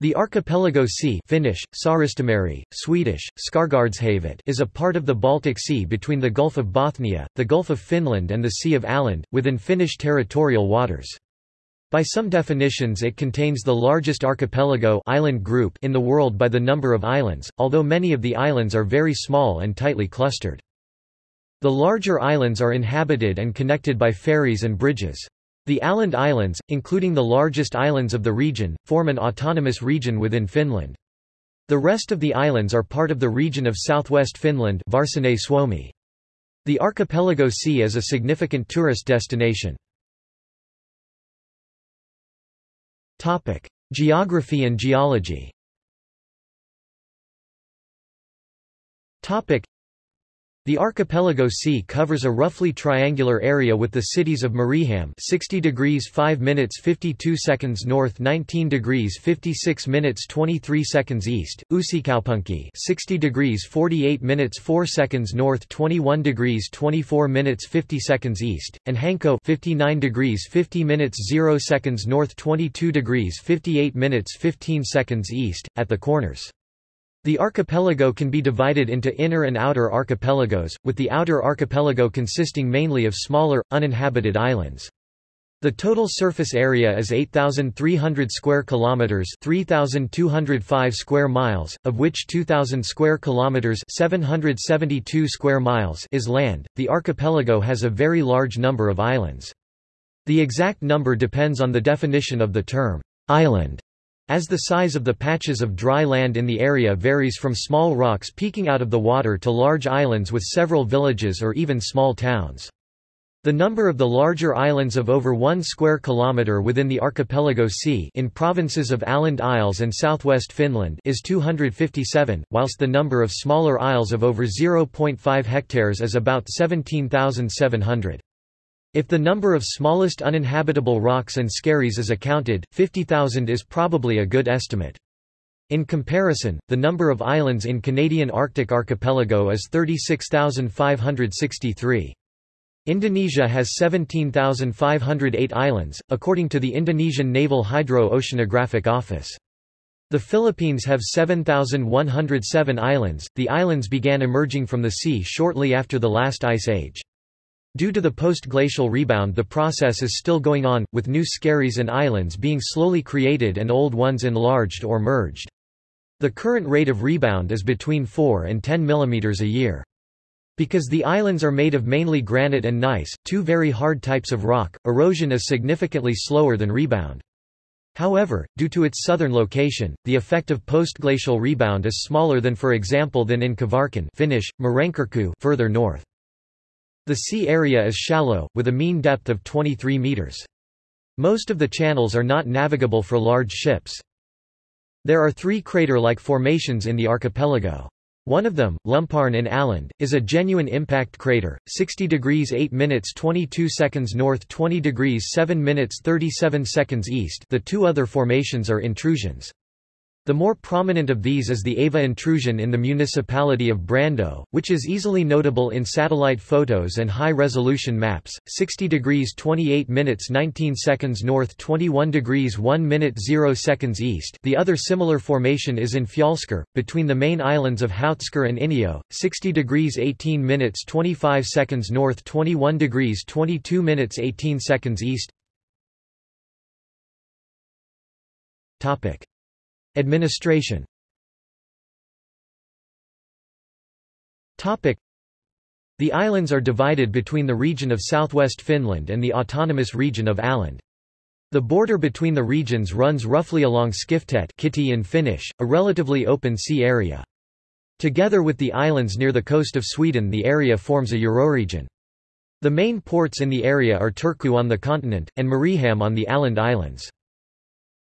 The archipelago sea Finnish, Saaristomeri, Swedish, is a part of the Baltic Sea between the Gulf of Bothnia, the Gulf of Finland and the Sea of Åland, within Finnish territorial waters. By some definitions it contains the largest archipelago island group in the world by the number of islands, although many of the islands are very small and tightly clustered. The larger islands are inhabited and connected by ferries and bridges. The Åland Islands, including the largest islands of the region, form an autonomous region within Finland. The rest of the islands are part of the region of southwest Finland Suomi. The archipelago sea is a significant tourist destination. Geography and geology. The archipelago sea covers a roughly triangular area with the cities of Mariehamn 60 degrees 5 minutes 52 seconds north 19 degrees 56 minutes 23 seconds east, Uusikaupunki 60 degrees 48 minutes 4 seconds north 21 degrees 24 minutes 50 seconds east, and Hanko 59 degrees 50 minutes 0 seconds north 22 degrees 58 minutes 15 seconds east, at the corners. The archipelago can be divided into inner and outer archipelagos, with the outer archipelago consisting mainly of smaller, uninhabited islands. The total surface area is 8,300 square kilometers, 3,205 square miles, of which 2,000 square kilometers, 772 square miles is land. The archipelago has a very large number of islands. The exact number depends on the definition of the term island. As the size of the patches of dry land in the area varies from small rocks peeking out of the water to large islands with several villages or even small towns. The number of the larger islands of over 1 square kilometre within the archipelago sea in provinces of Åland Isles and southwest Finland is 257, whilst the number of smaller isles of over 0.5 hectares is about 17,700. If the number of smallest uninhabitable rocks and skerries is accounted, 50,000 is probably a good estimate. In comparison, the number of islands in Canadian Arctic archipelago is 36,563. Indonesia has 17,508 islands, according to the Indonesian Naval Hydro-Oceanographic Office. The Philippines have 7,107 islands. The islands began emerging from the sea shortly after the last ice age. Due to the post-glacial rebound the process is still going on, with new skerries and islands being slowly created and old ones enlarged or merged. The current rate of rebound is between 4 and 10 mm a year. Because the islands are made of mainly granite and gneiss, two very hard types of rock, erosion is significantly slower than rebound. However, due to its southern location, the effect of post-glacial rebound is smaller than for example than in Kvarken Finnish, further north. The sea area is shallow, with a mean depth of 23 meters. Most of the channels are not navigable for large ships. There are three crater-like formations in the archipelago. One of them, Lumparn in Åland, is a genuine impact crater, 60 degrees 8 minutes 22 seconds north 20 degrees 7 minutes 37 seconds east the two other formations are intrusions. The more prominent of these is the Ava intrusion in the municipality of Brändö, which is easily notable in satellite photos and high-resolution maps, 60 degrees 28 minutes 19 seconds north 21 degrees 1 minute 0 seconds east the other similar formation is in Fjälskär, between the main islands of Houtskär and Iniö, 60 degrees 18 minutes 25 seconds north 21 degrees 22 minutes 18 seconds east. Administration The islands are divided between the region of southwest Finland and the autonomous region of Åland. The border between the regions runs roughly along Skiftet Kihti in Finnish, a relatively open sea area. Together with the islands near the coast of Sweden the area forms a euroregion. The main ports in the area are Turku on the continent, and Mariehamn on the Åland Islands.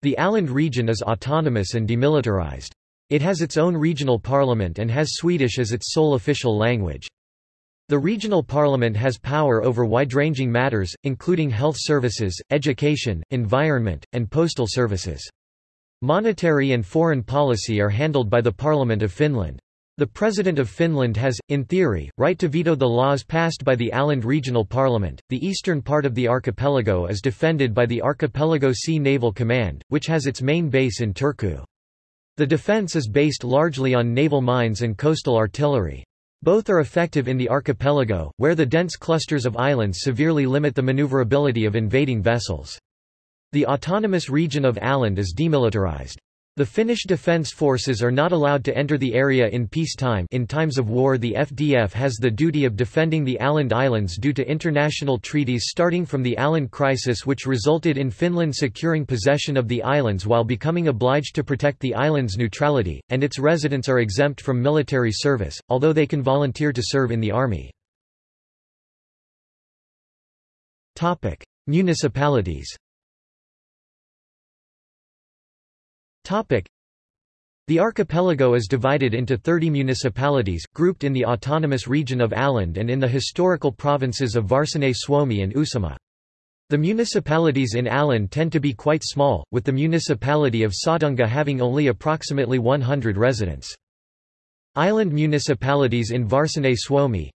The Åland region is autonomous and demilitarized. It has its own regional parliament and has Swedish as its sole official language. The regional parliament has power over wide-ranging matters, including health services, education, environment, and postal services. Monetary and foreign policy are handled by the Parliament of Finland. The President of Finland has, in theory, right to veto the laws passed by the Åland Regional Parliament. The eastern part of the archipelago is defended by the Archipelago Sea Naval Command, which has its main base in Turku. The defense is based largely on naval mines and coastal artillery. Both are effective in the archipelago, where the dense clusters of islands severely limit the maneuverability of invading vessels. The autonomous region of Åland is demilitarized. The Finnish Defence Forces are not allowed to enter the area in peacetime in times of war the FDF has the duty of defending the Åland Islands due to international treaties starting from the Åland crisis which resulted in Finland securing possession of the islands while becoming obliged to protect the island's neutrality, and its residents are exempt from military service, although they can volunteer to serve in the army. Municipalities The archipelago is divided into 30 municipalities, grouped in the autonomous region of Åland and in the historical provinces of Varsinais-Suomi and Uusimaa. The municipalities in Åland tend to be quite small, with the municipality of Sottunga having only approximately 100 residents. Island municipalities in Varsinais-Suomi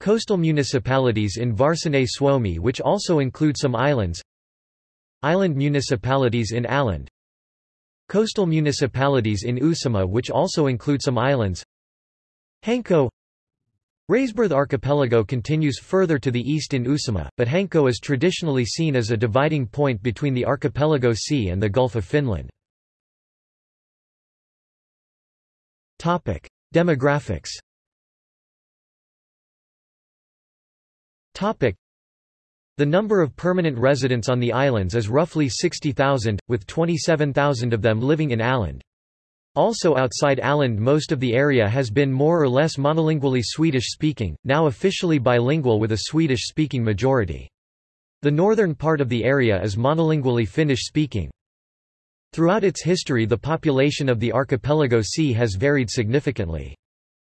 Coastal municipalities in Varsinais-Suomi which also include some islands Island municipalities in Åland Coastal municipalities in Uusimaa which also include some islands. Hanko. Raisberth archipelago continues further to the east in Uusimaa, but Hanko is traditionally seen as a dividing point between the archipelago sea and the Gulf of Finland. Demographics the number of permanent residents on the islands is roughly 60,000, with 27,000 of them living in Åland. Also outside Åland most of the area has been more or less monolingually Swedish-speaking, now officially bilingual with a Swedish-speaking majority. The northern part of the area is monolingually Finnish-speaking. Throughout its history the population of the archipelago sea has varied significantly.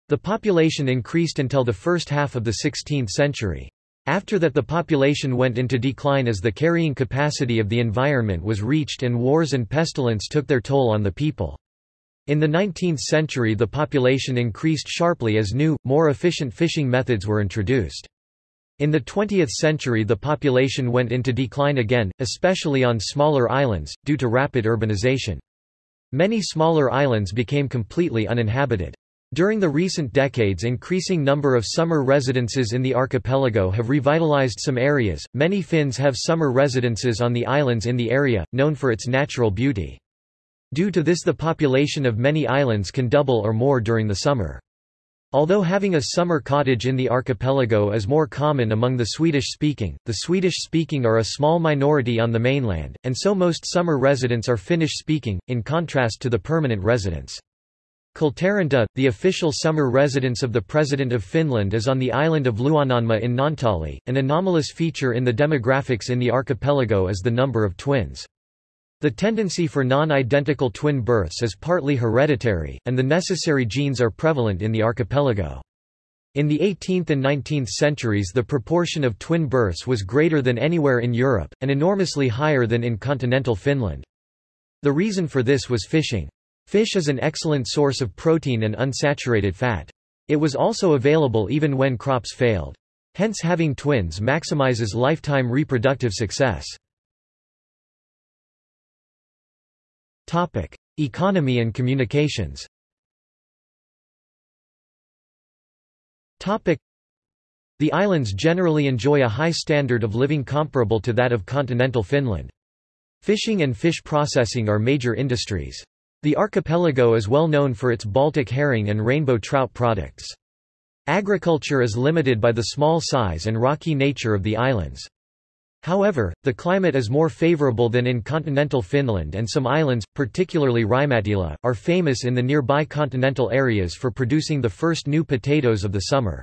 The population increased until the first half of the 16th century. After that the population went into decline as the carrying capacity of the environment was reached and wars and pestilence took their toll on the people. In the 19th century the population increased sharply as new, more efficient fishing methods were introduced. In the 20th century the population went into decline again, especially on smaller islands, due to rapid urbanization. Many smaller islands became completely uninhabited. During the recent decades increasing number of summer residences in the archipelago have revitalized some areas. Many Finns have summer residences on the islands in the area, known for its natural beauty. Due to this the population of many islands can double or more during the summer. Although having a summer cottage in the archipelago is more common among the Swedish-speaking, the Swedish-speaking are a small minority on the mainland, and so most summer residents are Finnish-speaking, in contrast to the permanent residents. Kultaranta, the official summer residence of the President of Finland is on the island of Luonnonmaa in Naantali. An anomalous feature in the demographics in the archipelago is the number of twins. The tendency for non-identical twin births is partly hereditary, and the necessary genes are prevalent in the archipelago. In the 18th and 19th centuries the proportion of twin births was greater than anywhere in Europe, and enormously higher than in continental Finland. The reason for this was fishing. Fish is an excellent source of protein and unsaturated fat. It was also available even when crops failed. Hence having twins maximizes lifetime reproductive success. Topic: Economy and communications. Topic: The islands generally enjoy a high standard of living comparable to that of continental Finland. Fishing and fish processing are major industries. The archipelago is well known for its Baltic herring and rainbow trout products. Agriculture is limited by the small size and rocky nature of the islands. However, the climate is more favorable than in continental Finland and some islands, particularly Rymättylä, are famous in the nearby continental areas for producing the first new potatoes of the summer.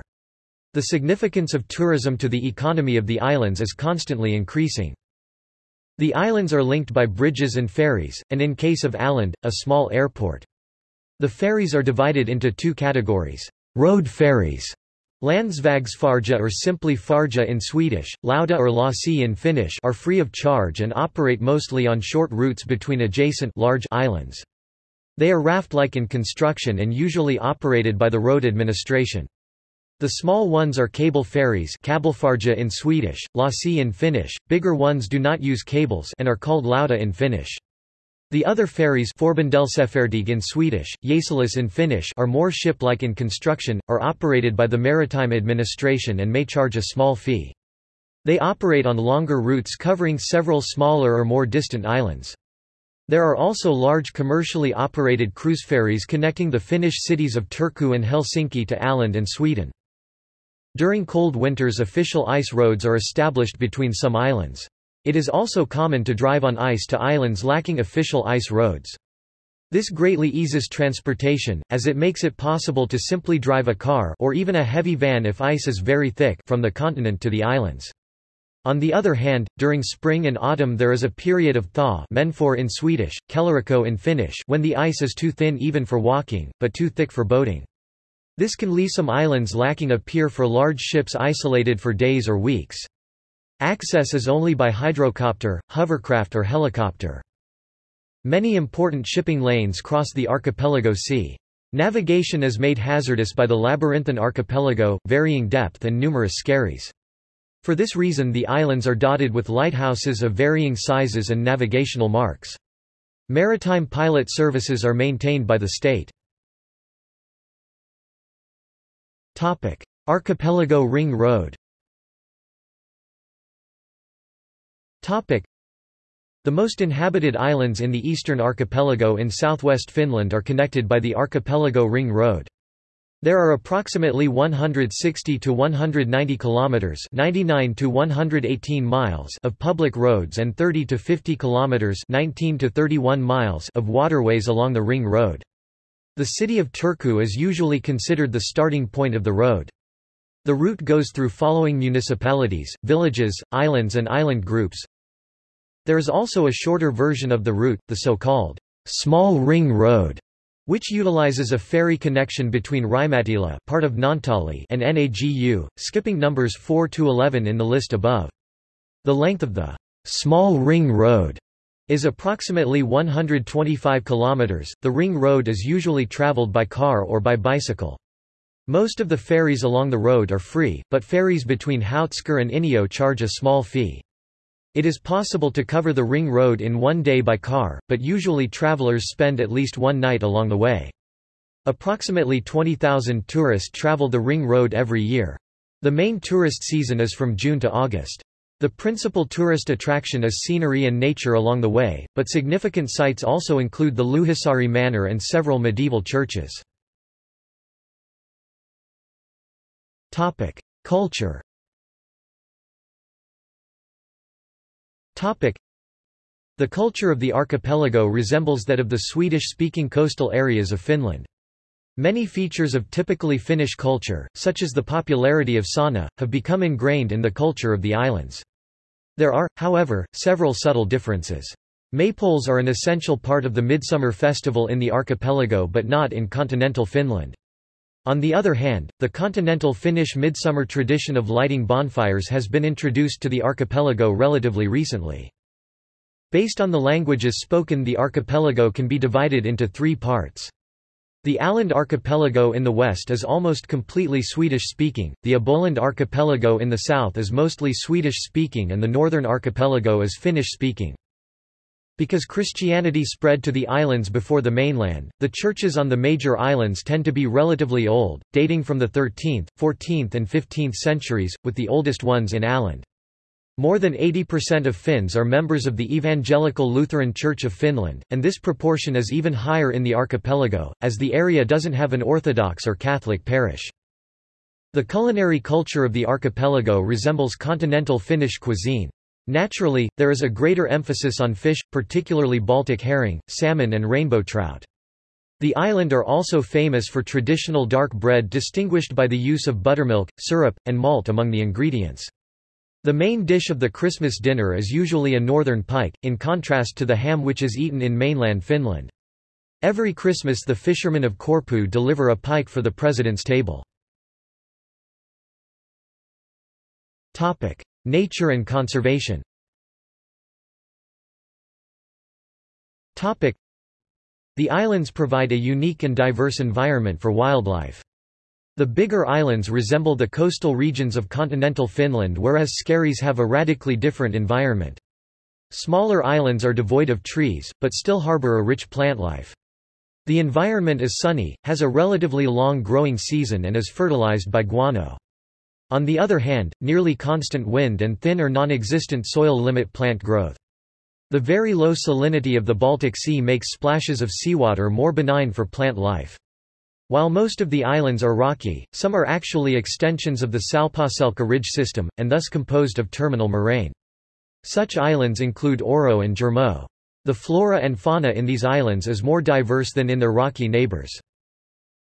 The significance of tourism to the economy of the islands is constantly increasing. The islands are linked by bridges and ferries, and in case of Åland, a small airport. The ferries are divided into two categories. Road ferries Landsvägsfärja or simply färja in Swedish, lautta or lossi in Finnish are free of charge and operate mostly on short routes between adjacent large islands. They are raft-like in construction and usually operated by the road administration. The small ones are cable ferries in Swedish, lossi in Finnish, bigger ones do not use cables and are called lautta in Finnish. The other ferries Förbindelsefartyg in Swedish, Jäselis in Finnish are more ship-like in construction, are operated by the Maritime Administration and may charge a small fee. They operate on longer routes covering several smaller or more distant islands. There are also large commercially operated cruise ferries connecting the Finnish cities of Turku and Helsinki to Åland and Sweden. During cold winters official ice roads are established between some islands. It is also common to drive on ice to islands lacking official ice roads. This greatly eases transportation, as it makes it possible to simply drive a car or even a heavy van if ice is very thick from the continent to the islands. On the other hand, during spring and autumn there is a period of thaw menföre in Swedish, kelirikko in Finnish when the ice is too thin even for walking, but too thick for boating. This can leave some islands lacking a pier for large ships isolated for days or weeks. Access is only by hydrocopter, hovercraft or helicopter. Many important shipping lanes cross the archipelago sea. Navigation is made hazardous by the labyrinthine archipelago, varying depth and numerous skerries. For this reason the islands are dotted with lighthouses of varying sizes and navigational marks. Maritime pilot services are maintained by the state. Archipelago Ring Road Topic. The most inhabited islands in the eastern archipelago in southwest Finland are connected by the Archipelago Ring Road. There are approximately 160 to 190 kilometers, 99 to 118 miles of public roads and 30 to 50 kilometers, 19 to 31 miles of waterways along the ring road. The city of Turku is usually considered the starting point of the road. The route goes through following municipalities, villages, islands and island groups, there is also a shorter version of the route, the so-called Small Ring Road, which utilizes a ferry connection between Rymättylä part of Naantali and Nagu, skipping numbers 4 to 11 in the list above. The length of the Small Ring Road is approximately 125 kilometers. The ring road is usually traveled by car or by bicycle. Most of the ferries along the road are free, but ferries between Houtskär and Iniö charge a small fee. It is possible to cover the ring road in one day by car, but usually travelers spend at least one night along the way. Approximately 20,000 tourists travel the ring road every year. The main tourist season is from June to August. The principal tourist attraction is scenery and nature along the way, but significant sites also include the Louhisaari Manor and several medieval churches. Culture The culture of the archipelago resembles that of the Swedish-speaking coastal areas of Finland. Many features of typically Finnish culture, such as the popularity of sauna, have become ingrained in the culture of the islands. There are, however, several subtle differences. Maypoles are an essential part of the Midsummer Festival in the archipelago but not in continental Finland. On the other hand, the continental Finnish midsummer tradition of lighting bonfires has been introduced to the archipelago relatively recently. Based on the languages spoken the archipelago can be divided into three parts. The Åland archipelago in the west is almost completely Swedish-speaking, the Åboland archipelago in the south is mostly Swedish-speaking and the northern archipelago is Finnish-speaking. Because Christianity spread to the islands before the mainland, the churches on the major islands tend to be relatively old, dating from the 13th, 14th and 15th centuries, with the oldest ones in Åland. More than 80% of Finns are members of the Evangelical Lutheran Church of Finland, and this proportion is even higher in the archipelago, as the area doesn't have an Orthodox or Catholic parish. The culinary culture of the archipelago resembles continental Finnish cuisine. Naturally, there is a greater emphasis on fish, particularly Baltic herring, salmon and rainbow trout. The island are also famous for traditional dark bread distinguished by the use of buttermilk, syrup, and malt among the ingredients. The main dish of the Christmas dinner is usually a northern pike, in contrast to the ham which is eaten in mainland Finland. Every Christmas the fishermen of Korpo deliver a pike for the president's table. Nature and conservation The islands provide a unique and diverse environment for wildlife. The bigger islands resemble the coastal regions of continental Finland whereas skerries have a radically different environment. Smaller islands are devoid of trees, but still harbor a rich plant life. The environment is sunny, has a relatively long growing season and is fertilized by guano. On the other hand, nearly constant wind and thin or non-existent soil limit plant growth. The very low salinity of the Baltic Sea makes splashes of seawater more benign for plant life. While most of the islands are rocky, some are actually extensions of the Salpausselkä ridge system, and thus composed of terminal moraine. Such islands include Örö and Jurmo. The flora and fauna in these islands is more diverse than in their rocky neighbors.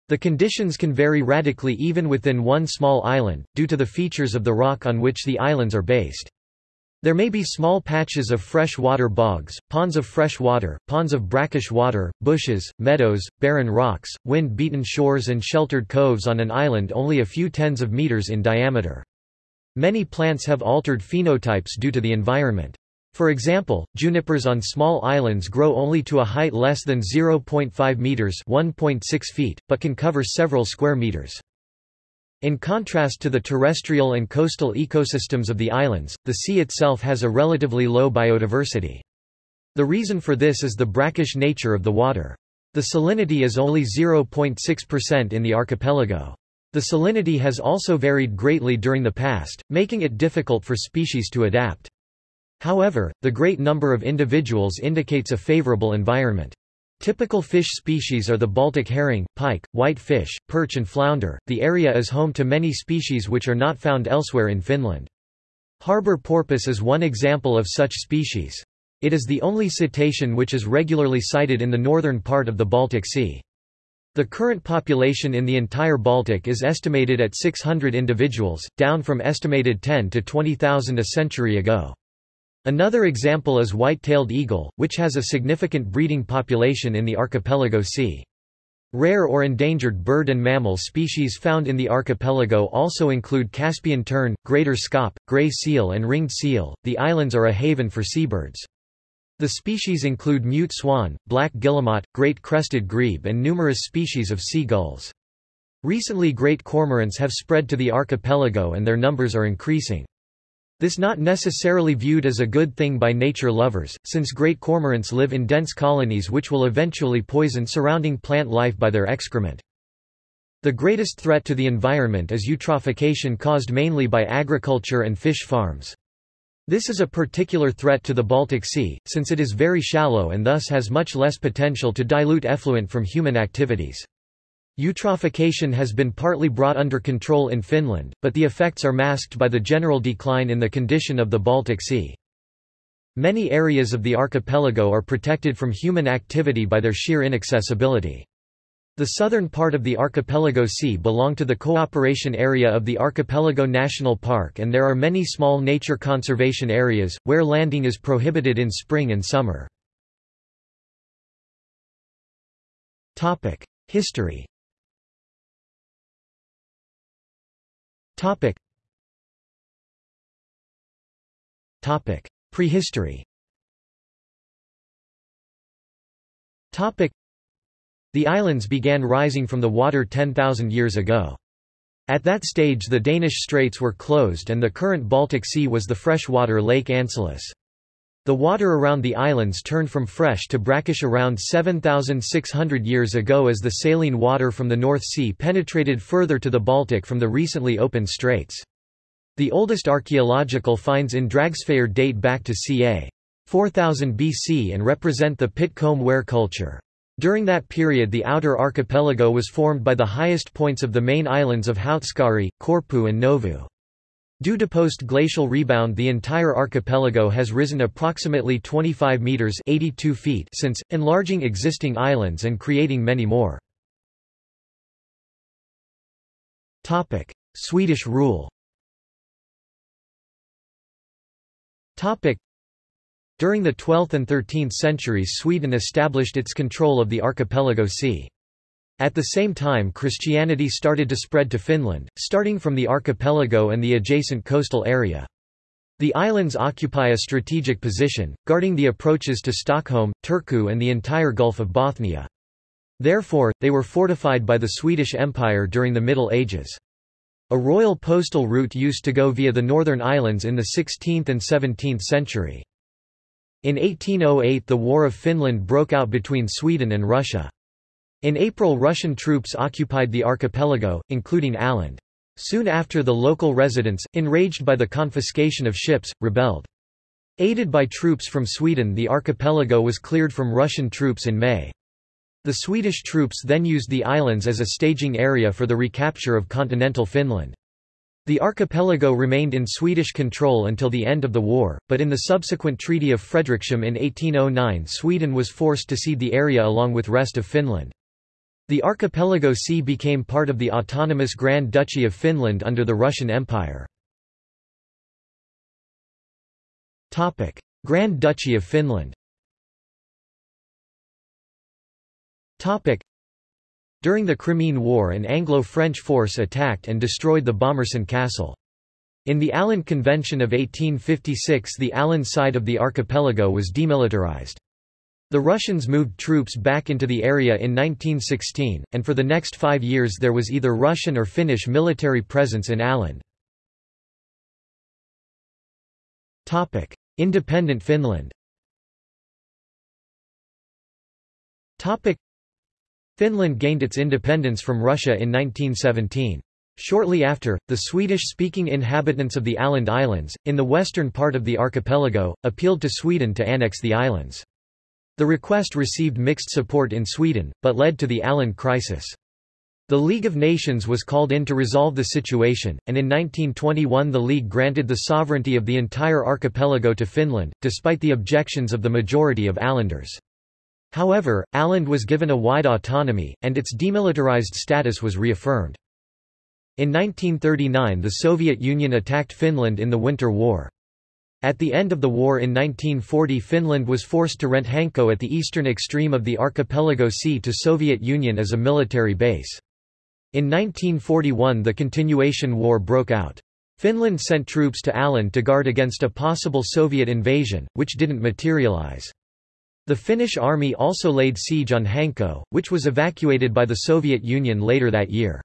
The conditions can vary radically even within one small island, due to the features of the rock on which the islands are based. There may be small patches of fresh water bogs, ponds of fresh water, ponds of brackish water, bushes, meadows, barren rocks, wind-beaten shores and sheltered coves on an island only a few tens of meters in diameter. Many plants have altered phenotypes due to the environment. For example, junipers on small islands grow only to a height less than 0.5 meters (1.6 feet), but can cover several square meters. In contrast to the terrestrial and coastal ecosystems of the islands, the sea itself has a relatively low biodiversity. The reason for this is the brackish nature of the water. The salinity is only 0.6% in the archipelago. The salinity has also varied greatly during the past, making it difficult for species to adapt. However, the great number of individuals indicates a favorable environment. Typical fish species are the Baltic herring, pike, white fish, perch and flounder. The area is home to many species which are not found elsewhere in Finland. Harbor porpoise is one example of such species. It is the only cetacean which is regularly sighted in the northern part of the Baltic Sea. The current population in the entire Baltic is estimated at 600 individuals, down from estimated 10 to 20,000 a century ago. Another example is white-tailed eagle, which has a significant breeding population in the archipelago sea. Rare or endangered bird and mammal species found in the archipelago also include Caspian tern, greater scaup, gray seal and ringed seal. The islands are a haven for seabirds. The species include mute swan, black guillemot, great crested grebe and numerous species of sea gulls. Recently great cormorants have spread to the archipelago and their numbers are increasing. This not necessarily viewed as a good thing by nature lovers, since great cormorants live in dense colonies which will eventually poison surrounding plant life by their excrement. The greatest threat to the environment is eutrophication caused mainly by agriculture and fish farms. This is a particular threat to the Baltic Sea, since it is very shallow and thus has much less potential to dilute effluent from human activities. Eutrophication has been partly brought under control in Finland, but the effects are masked by the general decline in the condition of the Baltic Sea. Many areas of the archipelago are protected from human activity by their sheer inaccessibility. The southern part of the archipelago sea belong to the cooperation area of the Archipelago National Park and there are many small nature conservation areas, where landing is prohibited in spring and summer. History Prehistory Topic. the islands began rising from the water 10,000 years ago. At that stage the Danish straits were closed and the current Baltic Sea was the freshwater Lake Ancylus. The water around the islands turned from fresh to brackish around 7,600 years ago as the saline water from the North Sea penetrated further to the Baltic from the recently opened straits. The oldest archaeological finds in Dragsfjärd date back to ca. 4000 BC and represent the Pit-Comb ware culture. During that period the outer archipelago was formed by the highest points of the main islands of Houtskari, Korppoo and Nauvo. Due to post-glacial rebound the entire archipelago has risen approximately 25 meters 82 feet since, enlarging existing islands and creating many more. Swedish rule during the 12th and 13th centuries Sweden established its control of the archipelago sea. At the same time Christianity started to spread to Finland, starting from the archipelago and the adjacent coastal area. The islands occupy a strategic position, guarding the approaches to Stockholm, Turku and the entire Gulf of Bothnia. Therefore, they were fortified by the Swedish Empire during the Middle Ages. A royal postal route used to go via the northern islands in the 16th and 17th century. In 1808 the War of Finland broke out between Sweden and Russia. In April Russian troops occupied the archipelago, including Åland. Soon after the local residents, enraged by the confiscation of ships, rebelled. Aided by troops from Sweden the archipelago was cleared from Russian troops in May. The Swedish troops then used the islands as a staging area for the recapture of continental Finland. The archipelago remained in Swedish control until the end of the war, but in the subsequent Treaty of Fredrikshamn in 1809 Sweden was forced to cede the area along with rest of Finland. The archipelago sea became part of the autonomous Grand Duchy of Finland under the Russian Empire. Grand Duchy of Finland during the Crimean War an Anglo-French force attacked and destroyed the Bomarsund castle. In the Åland Convention of 1856 the Åland side of the archipelago was demilitarized. The Russians moved troops back into the area in 1916, and for the next five years there was either Russian or Finnish military presence in Åland. Independent Finland Finland gained its independence from Russia in 1917. Shortly after, the Swedish-speaking inhabitants of the Åland Islands, in the western part of the archipelago, appealed to Sweden to annex the islands. The request received mixed support in Sweden, but led to the Åland crisis. The League of Nations was called in to resolve the situation, and in 1921 the League granted the sovereignty of the entire archipelago to Finland, despite the objections of the majority of Ålanders. However, Åland was given a wide autonomy, and its demilitarized status was reaffirmed. In 1939 the Soviet Union attacked Finland in the Winter War. At the end of the war in 1940 Finland was forced to rent Hanko at the eastern extreme of the archipelago sea to Soviet Union as a military base. In 1941 the continuation war broke out. Finland sent troops to Åland to guard against a possible Soviet invasion, which didn't materialize. The Finnish army also laid siege on Hanko, which was evacuated by the Soviet Union later that year.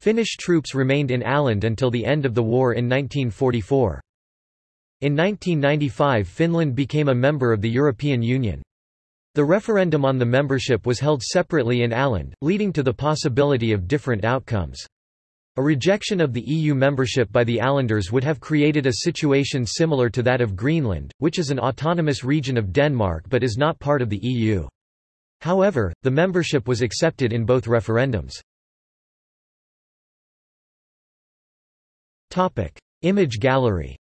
Finnish troops remained in Åland until the end of the war in 1944. In 1995 Finland became a member of the European Union. The referendum on the membership was held separately in Åland, leading to the possibility of different outcomes. A rejection of the EU membership by the Ålanders would have created a situation similar to that of Greenland, which is an autonomous region of Denmark but is not part of the EU. However, the membership was accepted in both referendums. Image gallery.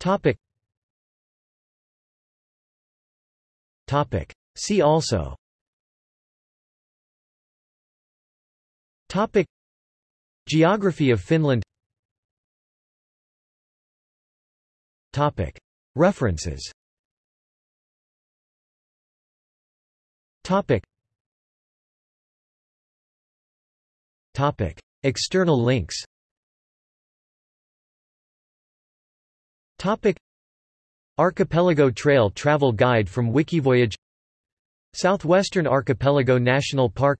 Topic. Topic. See also. Topic. Geography of Finland. Topic. References. Topic. Topic. External links Topic Archipelago Trail Travel Guide from Wikivoyage Southwestern Archipelago National Park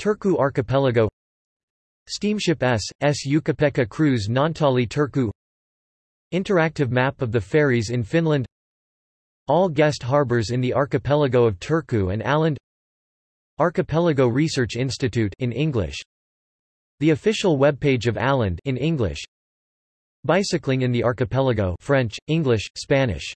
Turku Archipelago Steamship S. S. Ukko-Pekka Cruise Naantali Turku Interactive map of the ferries in Finland All guest harbours in the archipelago of Turku and Åland Archipelago Research Institute in English The official webpage of Åland in English Bicycling in the archipelago French, English, Spanish